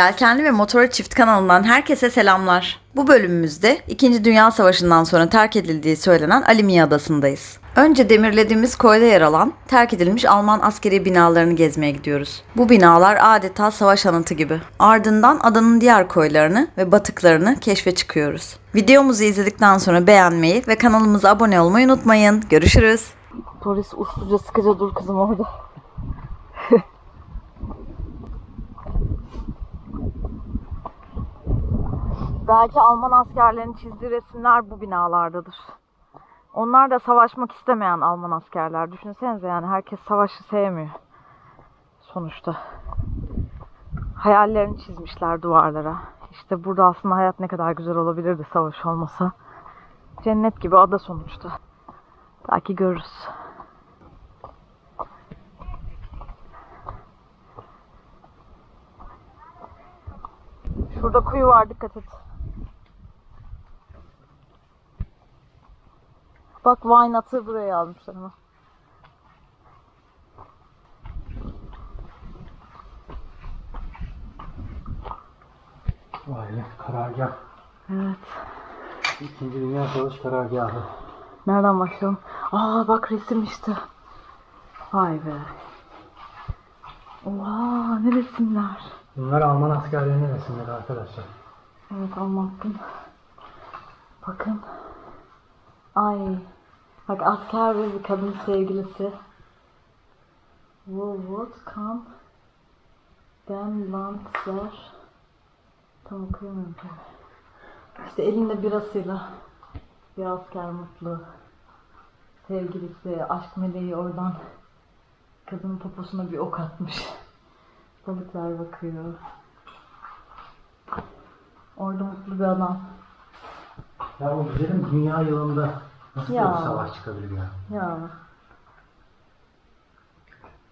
Yelkenli ve Motora Çift kanalından herkese selamlar. Bu bölümümüzde 2. Dünya Savaşı'ndan sonra terk edildiği söylenen Alimiye Adası'ndayız. Önce demirlediğimiz koyda yer alan terk edilmiş Alman askeri binalarını gezmeye gidiyoruz. Bu binalar adeta savaş anıtı gibi. Ardından adanın diğer koylarını ve batıklarını keşfe çıkıyoruz. Videomuzu izledikten sonra beğenmeyi ve kanalımıza abone olmayı unutmayın. Görüşürüz. Polis usluca sıkıca dur kızım orada. Belki Alman askerlerinin çizdiği resimler bu binalardadır. Onlar da savaşmak istemeyen Alman askerler. Düşünsenize yani herkes savaşı sevmiyor. Sonuçta. Hayallerini çizmişler duvarlara. İşte burada aslında hayat ne kadar güzel olabilirdi savaş olmasa. Cennet gibi ada sonuçta. Belki görürüz. Şurada kuyu var dikkat et. Bak wine atı buraya almışlar ama. Vay be karargah. Evet. İkinci Dünya Savaşı karargahı. Nereden başlayalım? Aa bak resim işte. Vay be. Oha ne resimler. Bunlar Alman askerlerinin resimleri arkadaşlar. Evet anlattım. Bakın. Ay. Bak asker ve bir kadın sevgilisi. Woolworth kam. Den Lanzer. Tam okuyamıyorum. İşte elinde birasıyla. Bir asker mutlu. Sevgilisi, aşk meleği oradan kadının poposuna bir ok atmış. Balıklar bakıyor. Orada mutlu bir adam. Ya o güzelim dünya yılında nasıl Ya. bir savaş çıkabilir ya? Ya.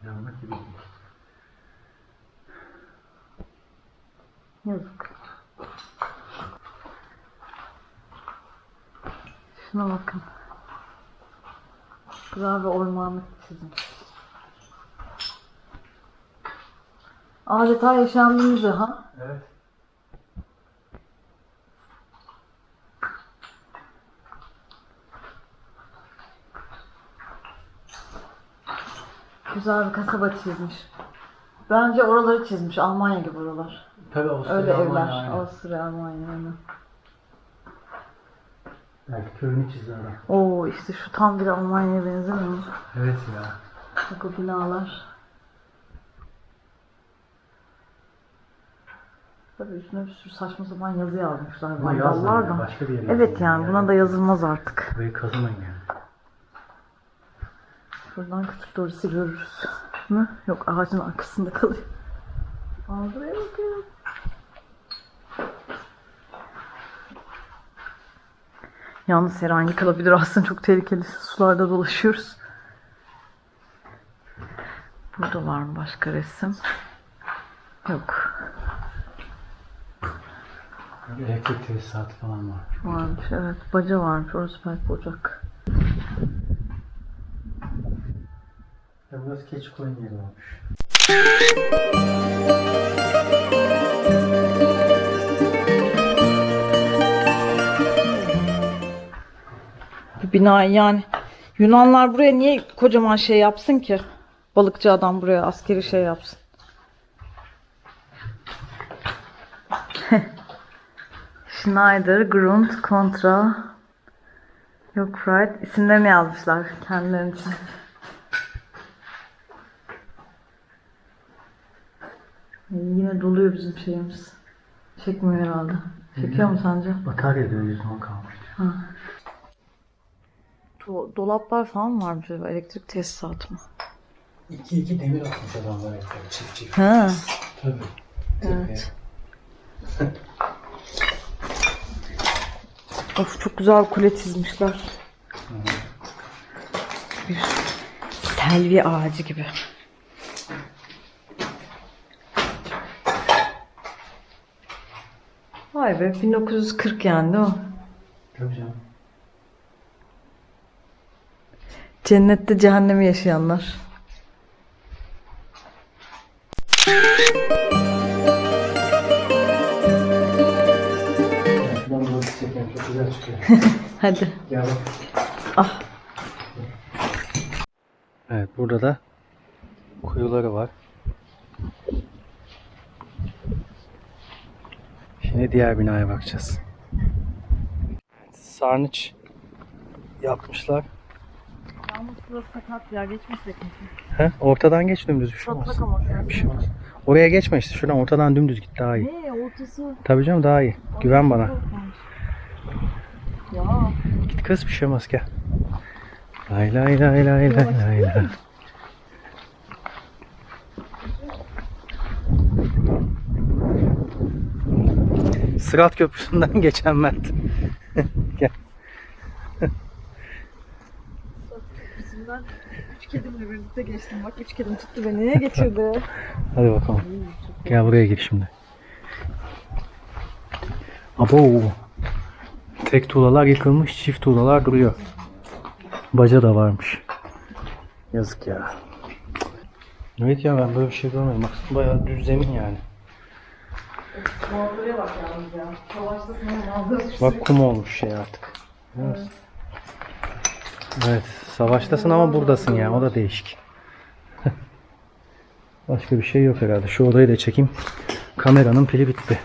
Gibi değil. Yazık. Şuna bakın. Güzel bir ormanlık çizmiş. Adeta yaşandığımız ha. Evet. Güzel bir kasaba çizmiş. Bence oraları çizmiş. Almanya gibi oralar. Tabii Avusturya Öyle Almanya evler. aynı. Avusturya, Almanya. Aynen. Belki köyünü adam. Oo işte şu tam bir Almanya'ya benzemiyor mu? Evet ya. Bak o binalar. Tabii üstüne bir sürü saçma sapan yazı yazmışlar. Ama Vandallar yazmayın da. ya, başka bir yere Evet yazın yani buna da yazılmaz artık. Burayı kazımayın yani. Şuradan küçük Doris'i görürüz. Mü? Yok ağacın arkasında kalıyor. Aa buraya bakın. Yalnız her an yıkılabilir aslında çok tehlikeli sularda dolaşıyoruz. Burada var mı başka resim? Yok. Elektrik tesisatı falan var. Varmış evet. Baca varmış. Orası belki ocak. Burası keçi koyun yeri. Bu bina yani Yunanlar buraya niye kocaman şey yapsın ki? Balıkçı adam buraya askeri şey yapsın. Schneider, Grund, Contra, Yok Fried. İsimlerini yazmışlar kendileri için. Yine doluyor bizim şeyimiz. Çekmiyor herhalde. Çekiyor mu sence? Batarya diyor %10 kalmış. Do- dolaplar falan varmış. acaba, Elektrik tesisatı mı? İki iki demir atmış adamlar ekranı çift çift. Ha. Tabii. Evet. Of çok güzel kule çizmişler. Bir selvi ağacı gibi. Vay be 1940 yani o. Tabii canım. Cennette cehennemi yaşayanlar. Hadi. Ya bak. Ah. Evet burada da kuyuları var. Şimdi diğer binaya bakacağız. Sarnıç yapmışlar. Yalnız burası sakat ya geçmesek mi? He? Ortadan geç dümdüz bir şey olmaz. Patlak ama şu Bir şey olmaz. Oraya geçme işte. Şuradan ortadan dümdüz git daha iyi. Ne ortası? Tabii canım daha iyi. Güven bana. Ya. Git kız bir şey olmaz gel. Lay lay lay lay lay lay lay. Sırat Köprüsü'nden geçen Mert. gel. Bizimden üç kedimle birlikte geçtim. Bak üç kedim tuttu beni geçirdi. Hadi bakalım. Gel buraya gir şimdi. Abo. Tek tuğlalar yıkılmış, çift tuğlalar duruyor. Baca da varmış. Yazık ya. Evet ya ben böyle bir şey görmedim. Baksana bayağı düz zemin yani. Manzaraya bak yalnız ya. Savaşta sana manzara Bak kum olmuş şey artık. Evet. Evet. Savaştasın ama buradasın ya. O da değişik. Başka bir şey yok herhalde. Şu odayı da çekeyim. Kameranın pili bitti.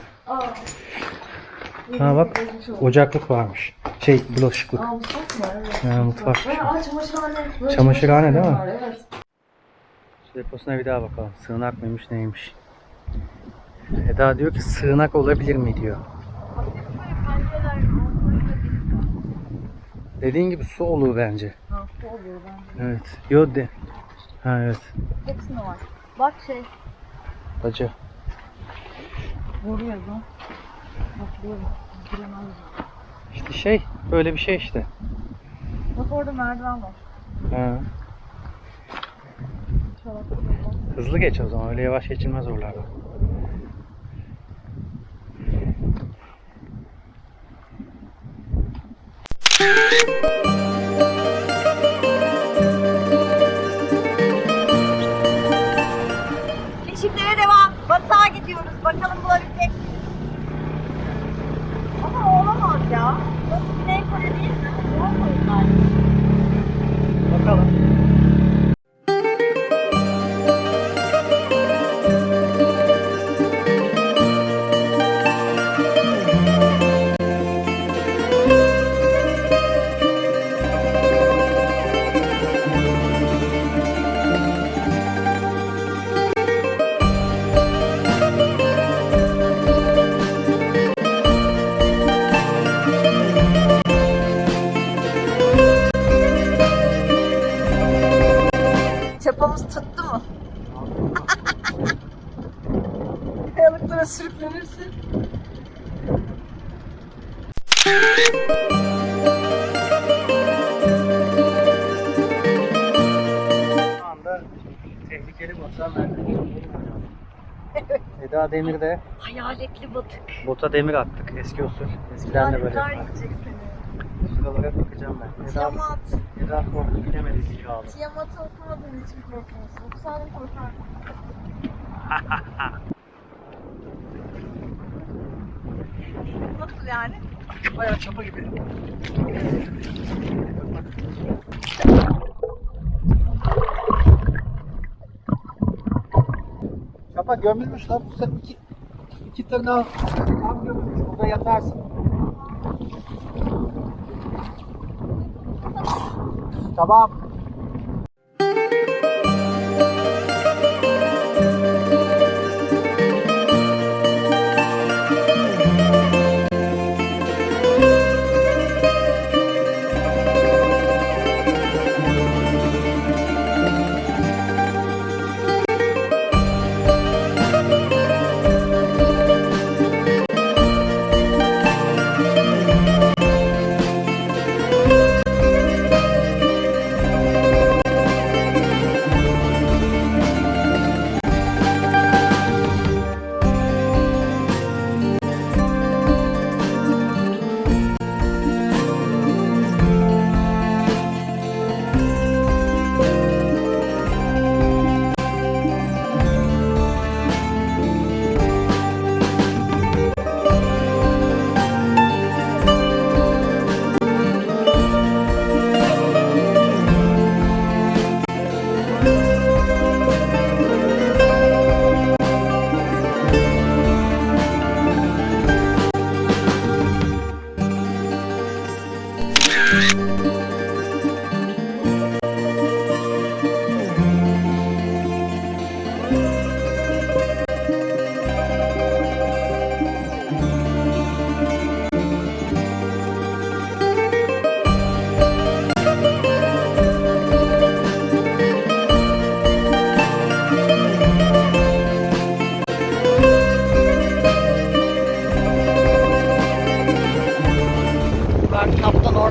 Ha bak ocaklık varmış. Şey bulaşıklık. Aa mutfak mı? Evet. Ha, mutfak. Aa çamaşırhane. Çamaşırhane değil mi? Evet. Su deposuna bir daha bakalım. Sığınak mıymış neymiş. Eda diyor ki sığınak olabilir mi diyor. Dediğin gibi su olur bence. Ha su oluyor bence. Evet. Yo de. Ha evet. Hepsinde var. Bak şey. Bacı. Vuruyor lan. Bak. Giremez. İşte şey böyle bir şey işte. Bak orada merdiven var. Ha. Hızlı geç o zaman öyle yavaş geçilmez oralarda. on Eda Demir'de Hayaletli batık. bota demir attık eski usul. Eskiden de böyle. Hayaletler yiyecek seni. Şuralara bakacağım ben. Eda, Tiamat. Eda korktu bilemedi zili aldı. Tiamat'ı okumadığın için korkmuyorsun. Okusaydın korkardın. Nasıl yani? Bayağı çapa gibi. Çapa gömülmüş lan. Bu sefer iki, iki tırnağı tam gömülmüş. Burada yatarsın. Tamam.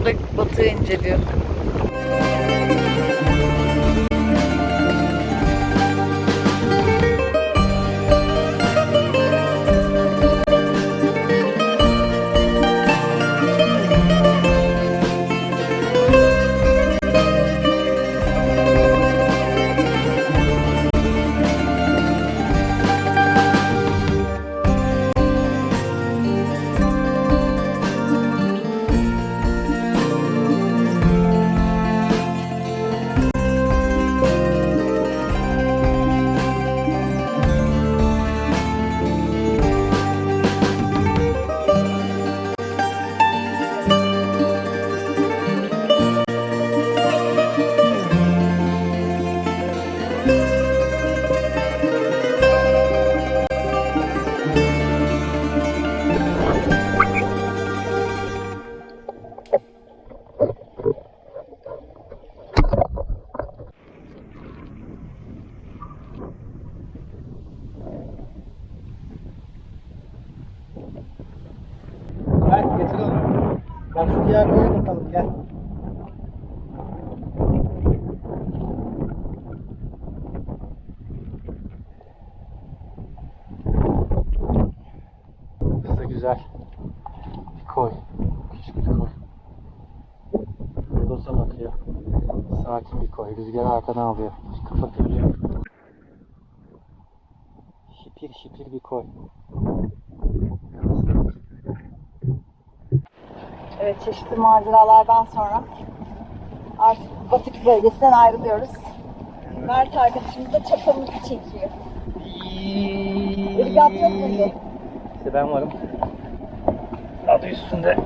Orada batığı inceliyor. Rüzgar arkadan alıyor. Kapatabiliyor. Şipir şipir bir koy. Evet çeşitli maceralardan sonra artık batık bölgesinden ayrılıyoruz. Mert arkadaşımız da çapamızı çekiyor. Irgat yok muydu? İşte ben varım. Adı üstünde.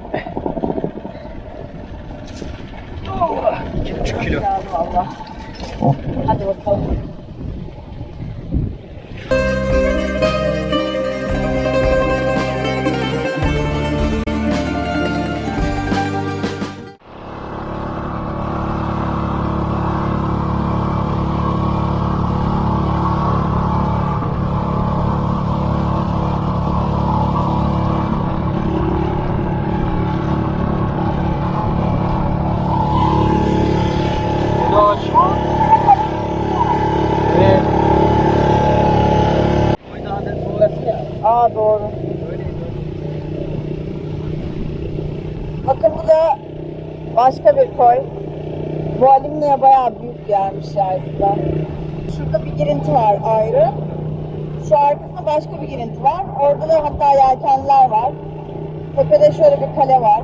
Oh, 2,5 kilo. Geldi 他给我掏 Aa doğru. Bakın bu da başka bir koy. Bu Alimne'ye bayağı büyük gelmiş aslında. Şurada bir girinti var ayrı. Şu arkasında başka bir girinti var. Orada da hatta yelkenler var. Tepede şöyle bir kale var.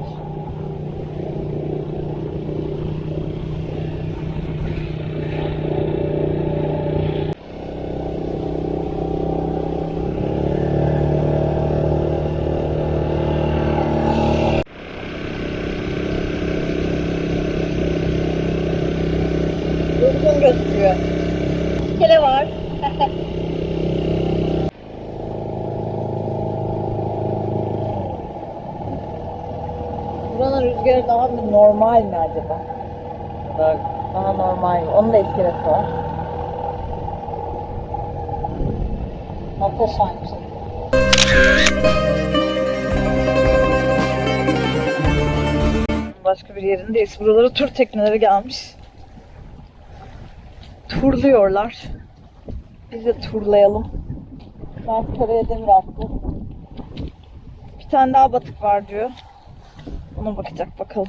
Durgun gözüküyor. Kale var. Buranın rüzgarı daha mı normal mi acaba? Daha Daha normal? Onun da iskelesi var. Muhteşemmiş. Başka bir yerindeyiz. Buralara tur tekneleri gelmiş. Turluyorlar. Biz de turlayalım. Ben karaya demir attı. Bir tane daha batık var diyor. Ona bakacak bakalım.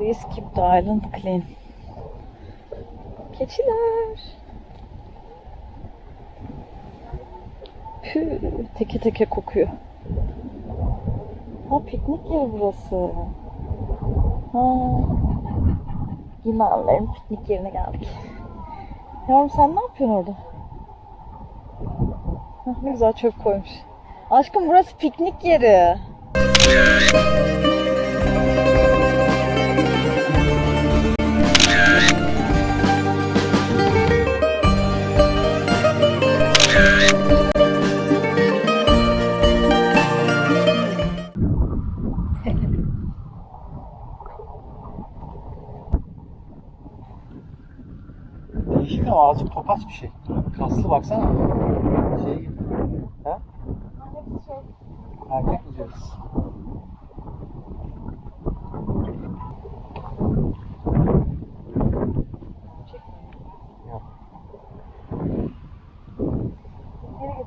Please keep the island clean. Keçiler. Pü, teke teke kokuyor. Ha piknik yeri burası. Ha. Yunanların piknik yerine geldik. Yavrum sen ne yapıyorsun orada? Hah, ne güzel çöp koymuş. Aşkım burası piknik yeri. Ama azıcık topaç bir şey. Kaslı baksana. Şey gibi. Ha? Erkek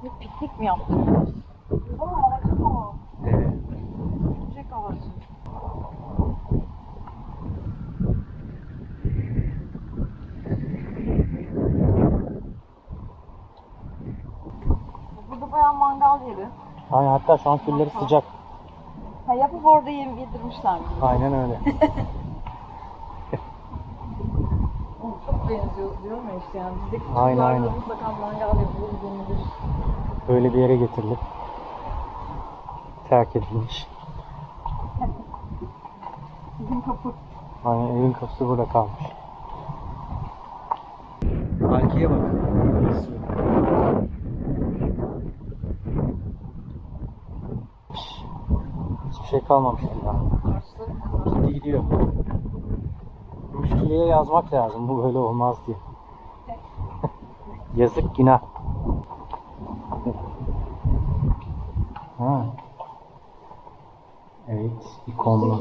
gidip piknik mi yaptınız? Evet. Çiçek ağacı. Burada bayağı mangal yeri. Aynen hatta şu an külleri sıcak. Ha yapıp orada yem yedirmişler. Aynen öyle. Çok benziyor diyorum ya işte yani. Bizdeki Aynen, çocuklarda aynen. mutlaka mangal yapılır denilir. Böyle bir yere getirilip terk edilmiş. Bizim kapı. Aynen evin kapısı burada kalmış. Halkiye bak. Şey kalmamış ya. Gitti gidiyor. Müsküleye yazmak lazım. Bu böyle olmaz diye. Yazık günah. Ha. Evet, ikonlu.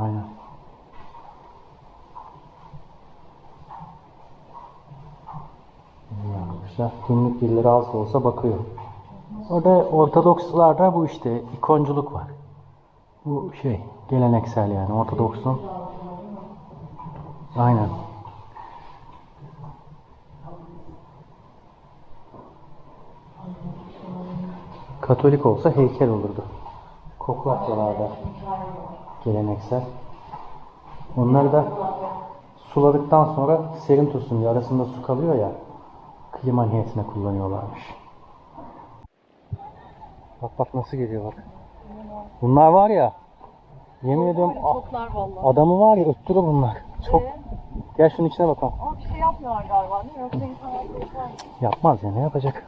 Aynen. Yapmışlar. Günlük birileri az da olsa bakıyor. Orada Ortodokslarda bu işte ikonculuk var. Bu şey geleneksel yani Ortodoksun. Aynen. Katolik olsa heykel olurdu. Koklatyalarda geleneksel. Onları da suladıktan sonra serin tutsun diye arasında su kalıyor ya klima niyetine kullanıyorlarmış. Bak bak nasıl geliyor bak. Bunlar var ya yemin ediyorum a- Toplar vallahi. adamı var ya öttürür bunlar. Çok gel şunun içine bakalım. Ama bir şey yapmıyorlar galiba değil mi? Yoksa insanlar şey yapar mı? Yapmaz ya ne yapacak?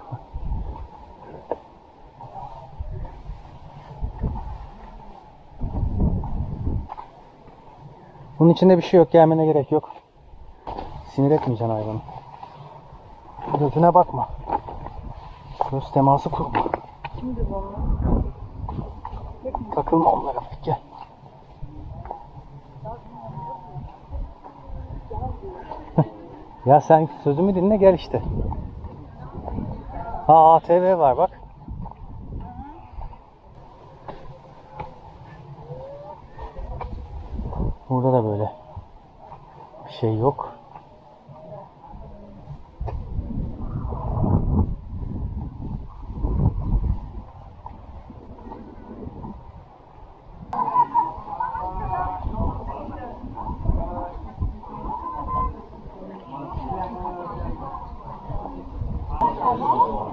Bunun içinde bir şey yok. Gelmene gerek yok. Sinir etmeyeceksin hayvanı. Gözüne bakma. Göz teması kurma. Kimdi bu? Takılma onlara. Gel. ya sen sözümü dinle gel işte. Ha ATV var bak. Burada da böyle bir şey yok.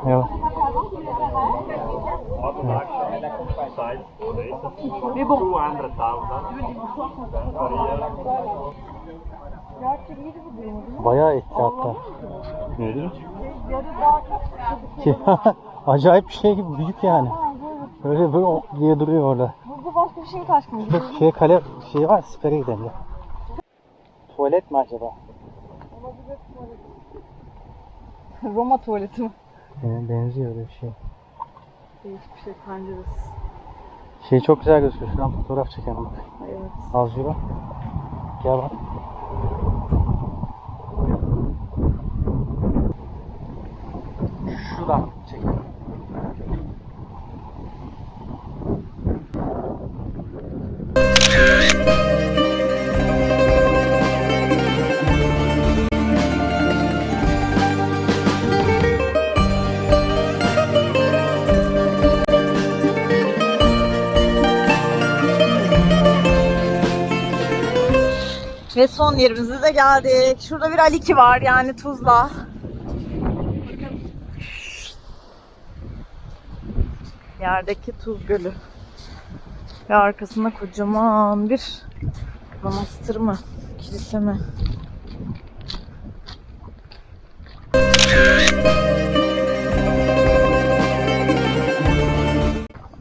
Evet. İyiydi bu benim. Bayağı etti hatta. Daha çok Acayip bir şey gibi büyük yani. Böyle böyle o- diye duruyor orada. Burada başka bir şey kaçmış? Bak şey kale şey var sipere gidelim ya. Tuvalet mi acaba? Roma tuvaleti mi? Ee, benziyor öyle bir şey. Değişik bir şey penceresi. Şey çok güzel gözüküyor. Şuradan fotoğraf çekelim bak. Evet. Az yürü. Gel bak. Şuradan son yerimize de geldik. Şurada bir Aliki var yani Tuzla. Yerdeki Tuz Gölü. Ve arkasında kocaman bir manastır mı? Kilise mi?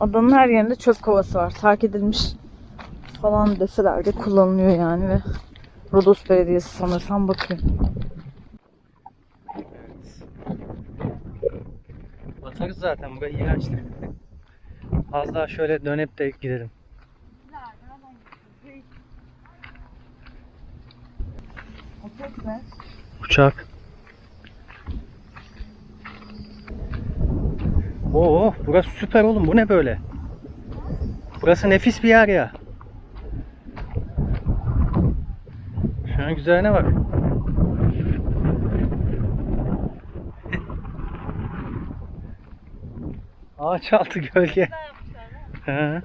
Adanın her yerinde çöp kovası var. Terk edilmiş falan deseler de kullanılıyor yani ve Rodos Belediyesi sanırsam bakayım. Evet. Batarız zaten burayı iğrençti. Az daha şöyle dönüp de gidelim. Uçak. Oo, burası süper oğlum. Bu ne böyle? Burası nefis bir yer ya. Şu an güzelliğine bak. Ağaç altı gölge. Ama.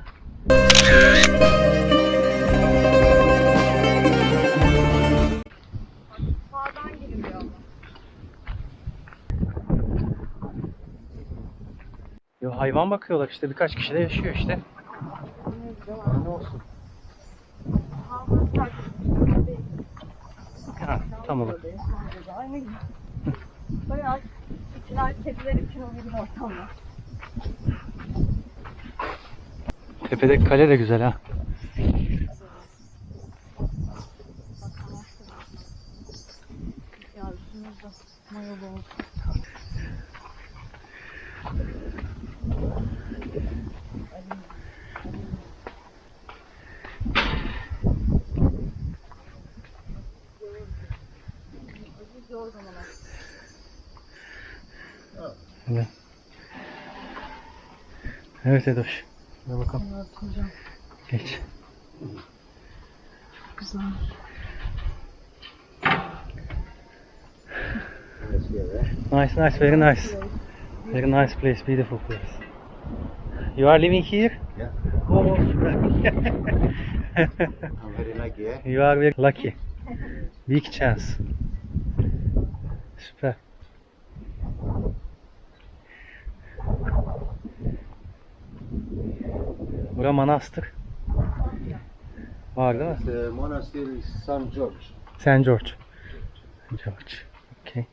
Yo, hayvan bakıyorlar işte birkaç kişi de yaşıyor işte. Ne olsun. Ha, tam olarak. Gibi. Bayağı içler kediler için uygun ortamlar. Tepedeki kale de güzel ha. Ya üstümüzde mayalı oldu. Evet. Evet Edoş. Hadi bakalım. Evet hocam. Geç. Güzel. Nice, nice, very nice. Very nice place, beautiful place. You are living here? Yeah. Oh, süper. I'm very lucky, eh? you are very lucky. Big chance. Süper. Bura manastır. Var değil mi? The monastery is St. George. St. George. George. Okay.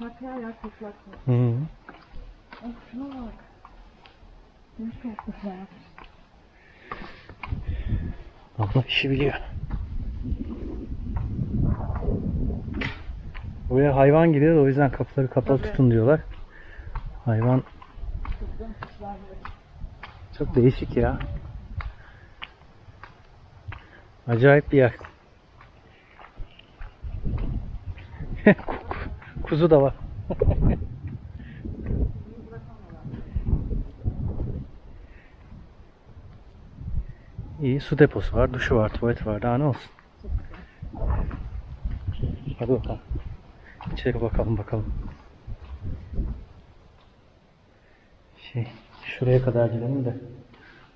Bak yer toprak. Hı -hı. Şuna bak. Güzel. Abla işi biliyor. Buraya hayvan gidiyor da o yüzden kapıları kapalı Tabii. tutun diyorlar. Hayvan çok değişik ya. Acayip bir yer. Kuzu da var. İyi su deposu var, duşu var, tuvalet var. Daha ne olsun? Hadi bakalım. İçeri bakalım bakalım. Şey, şuraya kadar gidelim de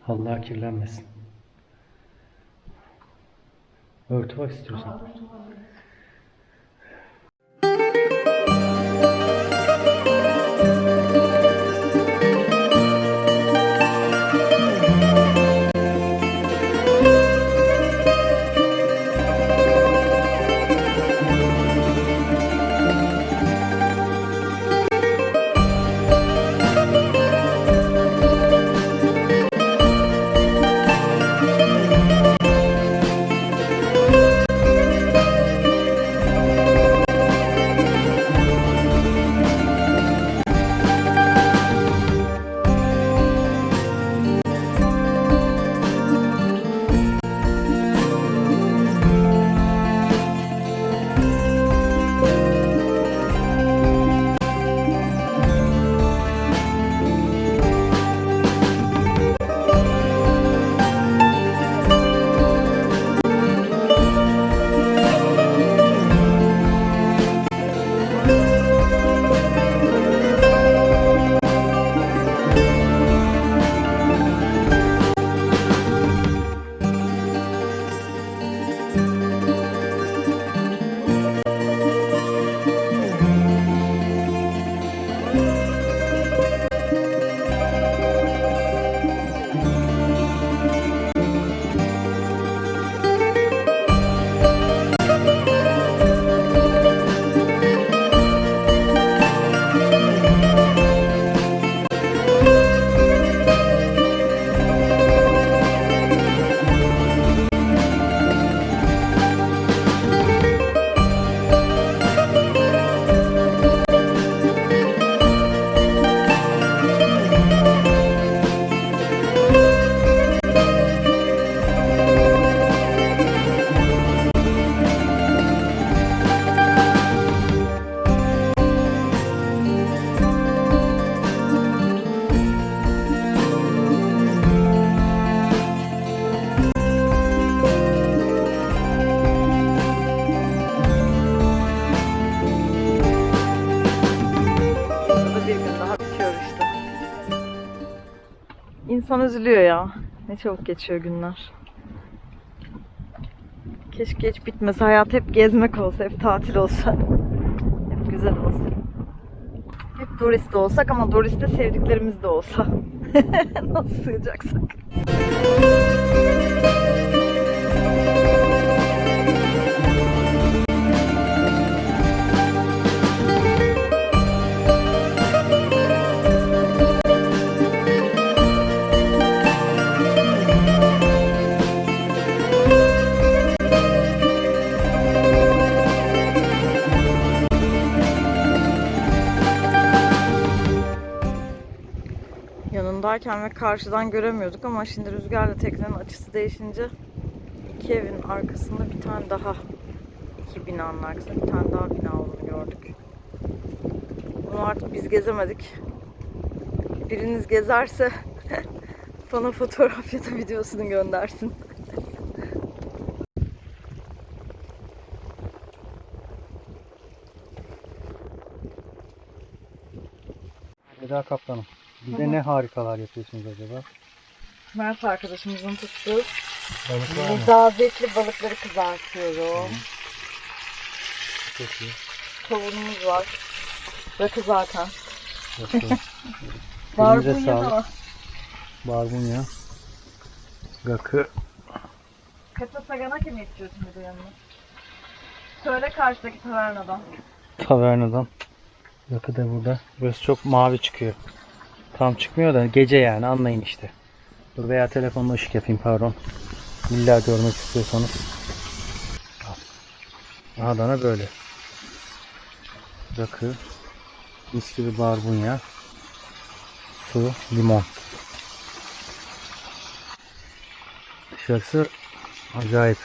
halılar kirlenmesin. Örtü var istiyorsan. Bir İnsan üzülüyor ya. Ne çabuk geçiyor günler. Keşke hiç bitmese. Hayat hep gezmek olsa, hep tatil olsa. Hep güzel olsa. Hep turist olsak ama turiste sevdiklerimiz de olsa. Nasıl sığacaksak. Yanındayken ve karşıdan göremiyorduk ama şimdi rüzgarla teknenin açısı değişince iki evin arkasında bir tane daha iki binanın arkasında bir tane daha bina olduğunu gördük. Bunu artık biz gezemedik. Biriniz gezerse bana fotoğraf ya da videosunu göndersin. Eda Kaptanım. Bize ne harikalar yapıyorsunuz acaba? Mert arkadaşımızın tuttuğu Balık var mı? Nezabetli balıkları kızartıyorum. Çok iyi. Kavunumuz var. Rakı zaten. Çok iyi. Elinize Barbunya sağlık. da. Barbunya. Rakı. Kasa Saganaki mi istiyorsun bir de yanına? Söyle karşıdaki tavernadan. Tavernadan. Rakı da burada. Burası çok mavi çıkıyor. Tam çıkmıyor da gece yani anlayın işte. Dur veya telefonla ışık yapayım pardon. İlla görmek istiyorsanız. Adana böyle. Rakı. Mis gibi barbunya. Su, limon. Dışarısı acayip.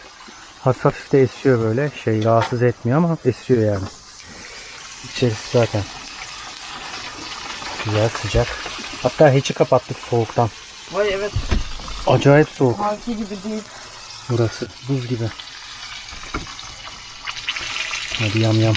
Hafif de esiyor böyle. Şey rahatsız etmiyor ama esiyor yani. İçerisi zaten güzel sıcak. Hatta hiçi kapattık soğuktan. Vay evet. Acayip soğuk Halki gibi değil. burası. Buz gibi. Hadi yam yam.